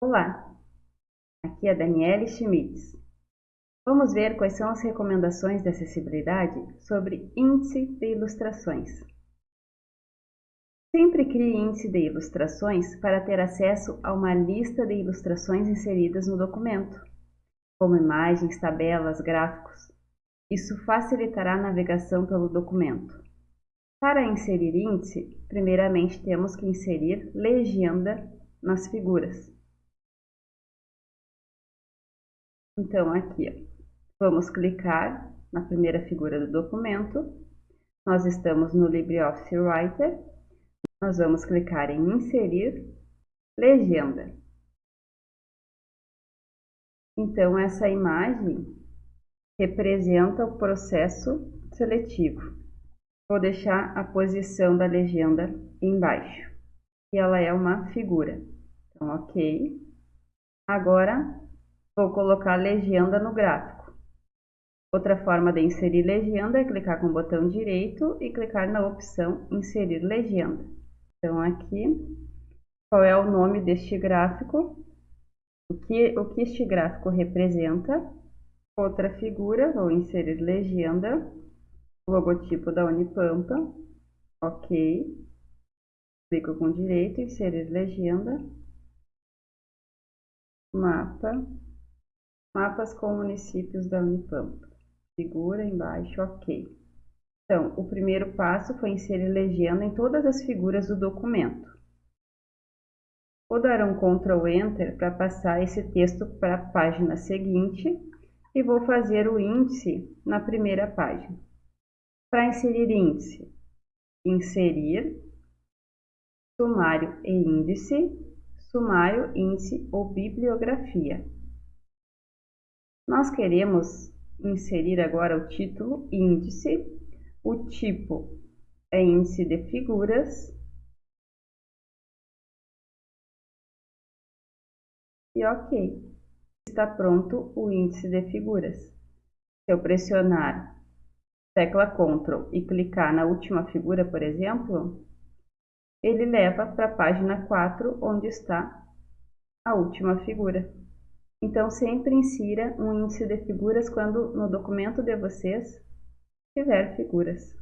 Olá, aqui é Daniele Schmitz. Vamos ver quais são as recomendações de acessibilidade sobre índice de ilustrações. Sempre crie índice de ilustrações para ter acesso a uma lista de ilustrações inseridas no documento, como imagens, tabelas, gráficos. Isso facilitará a navegação pelo documento. Para inserir índice, primeiramente temos que inserir legenda nas figuras. Então, aqui, vamos clicar na primeira figura do documento. Nós estamos no LibreOffice Writer. Nós vamos clicar em Inserir Legenda. Então, essa imagem representa o processo seletivo. Vou deixar a posição da legenda embaixo. E ela é uma figura. Então, ok. Agora, Vou colocar legenda no gráfico. Outra forma de inserir legenda é clicar com o botão direito e clicar na opção Inserir legenda. Então, aqui, qual é o nome deste gráfico, o que, o que este gráfico representa. Outra figura, vou inserir legenda, logotipo da Unipampa, ok. Clico com direito, inserir legenda, mapa, Mapas com municípios da Unipampa. Figura embaixo, ok. Então, o primeiro passo foi inserir legenda em todas as figuras do documento. Vou dar um Ctrl Enter para passar esse texto para a página seguinte e vou fazer o índice na primeira página. Para inserir índice, inserir, sumário e índice, sumário, índice ou bibliografia. Nós queremos inserir agora o título índice, o tipo é índice de figuras e ok, está pronto o índice de figuras. Se eu pressionar tecla Ctrl e clicar na última figura, por exemplo, ele leva para a página 4, onde está a última figura. Então, sempre insira um índice de figuras quando no documento de vocês tiver figuras.